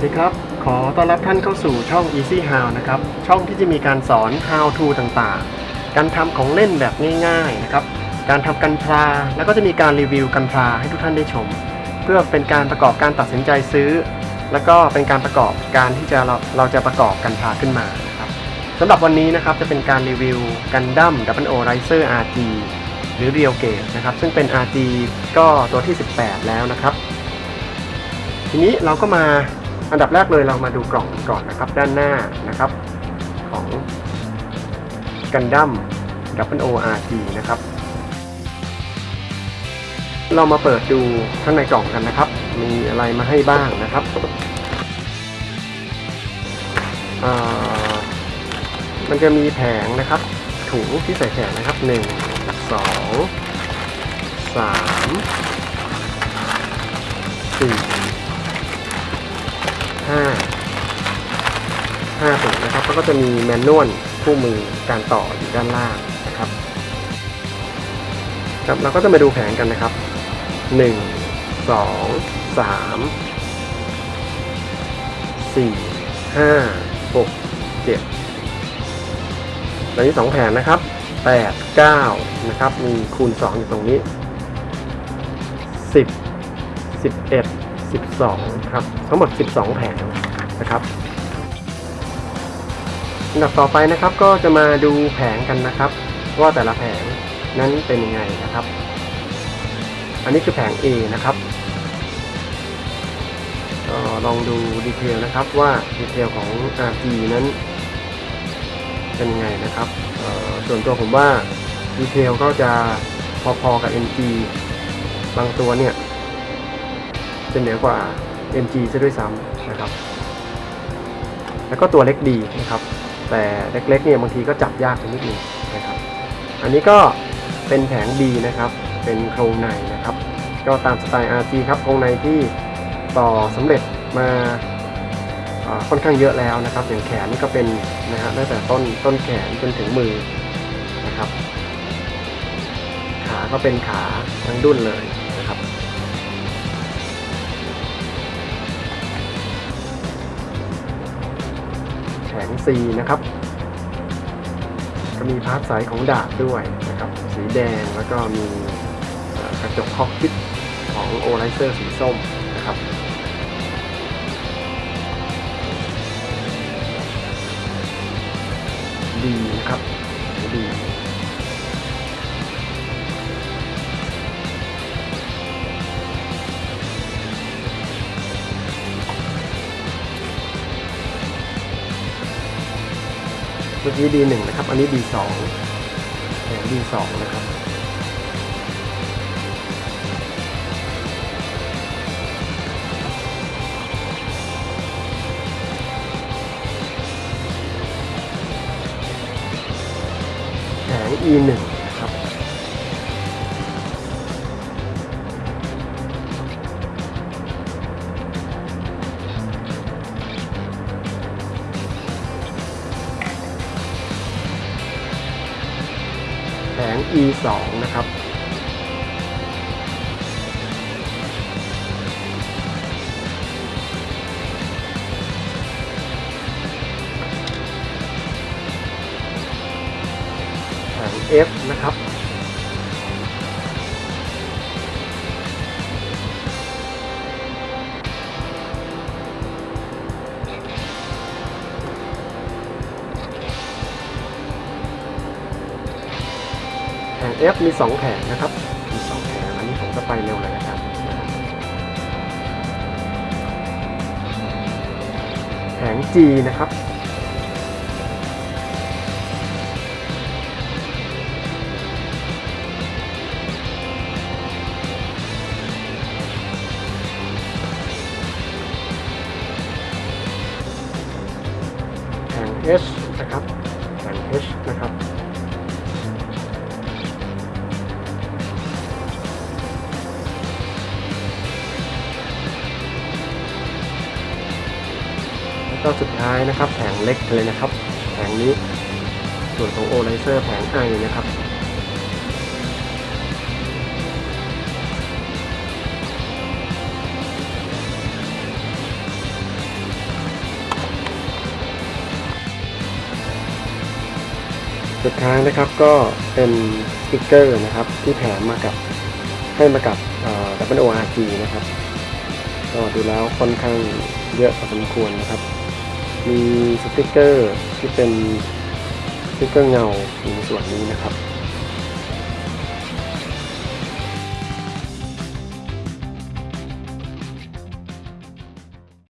สวัสดีครับ ขอต้อนรับท่านเข้าสู่ช่อง Easy How นะครับ ช่องที่จะมีการสอน How to ต่างๆ การทำของเล่นแบบง่ายๆนะครับ การทำกันพลา แล้วก็จะมีการรีวิวกันพลาให้ทุกท่านได้ชม เพื่อเป็นการประกอบการตัดสินใจซื้อ แล้วก็เป็นการประกอบการที่จะเราเราจะประกอบกันพลาขึ้นมานะครับสำหรับวันนี้นะครับจะเป็นการรีวิวกันดั้ม W O Riser RG หรือ Real Gauge นะครับ ซึ่งเป็น RG ก็ตัวที่ 18 แล้วนะครับ ทีนี้เราก็มา อันดับแรกเลยเรามาดูกล่องก่อนนะครับ ด้านหน้านะครับ ของกันดั้ม W O R G นะครับ เรามาเปิดดูข้างในกล่องกันนะครับ มีอะไรมาให้บ้างนะครับอ่ามันจะมีแผงนะครับ ถุงที่ใส่แผงนะครับ1 2 3 4ห้า ก็จะมีแมนนวลคู่มือการต่ออยู่ด้านล่างนะครับครับเราก็จะมาดูแผงกันนะครับหนึ่งสองสามสี่ห้าหกเจ็ดตอนนี้สองแผงนะครับแปดเก้านะครับ มีคูณสองอยู่ตรงนี้สิบสิบเอ็ด12 ครับ ทั้งหมด 12 แผงนะครับ อันดับต่อไปนะครับก็จะมาดูแผงกันนะครับ ว่าแต่ละแผงนั้นเป็นยังไงนะครับ อันนี้คือแผง A นะครับก็ลองดูดีเทลนะครับว่าดีเทลของ RG นั้น เป็นยังไงนะครับส่วนตัวผมว่าดีเทลก็จะพอๆกับ MG บางตัวเนี่ยจะเหนือกว่า MG ซะด้วยซ้ำนะครับ แล้วก็ตัวเล็กดีนะครับ แต่เล็กๆเนี่ยบางทีก็จับยากนิดนึงนะครับ อันนี้ก็เป็นแผง B นะครับ เป็นโครงในนะครับ ก็ตามสไตล์ RG ครับโครงในที่ต่อสำเร็จมาอ่าค่อนข้างเยอะแล้วนะครับ อย่างแขนนี่ก็เป็นนะฮะตั้งแต่ต้นต้นแขนจนถึงมือนะครับ ขาก็เป็นขาทั้งดุ้นเลย ของ C นะครับ ก็มี part ใสของดาบด้วยนะครับ สีแดงแล้วก็มีกระจก cockpit ของ O Raiser สีส้มนะครับดีนะครับดี เมื่อกี้ D1 นะครับ อันนี้ D2 แผง D2 นะครับแผง E1 E2 นะครับแผง F นะครับ F มี 2 แผงนะครับ มี 2 แผงอันนี้ผมก็ไปเร็วเลยนะครับ แผง G นะครับ แผง H เจ้าสุดท้ายนะครับแผงเล็กเลยนะครับแผงนี้ส่วนของโอไลเซอร์แผงไอนะครับสุดท้ายนะครับก็เป็นสติกเกอร์นะครับที่แถมมากับให้มากับ WRG นะครับก็ดูแล้วค่อนข้างเยอะพอสมควรนะครับ มีสติกเกอร์ที่เป็นสติกเกอร์เงาในส่วนนี้นะครับ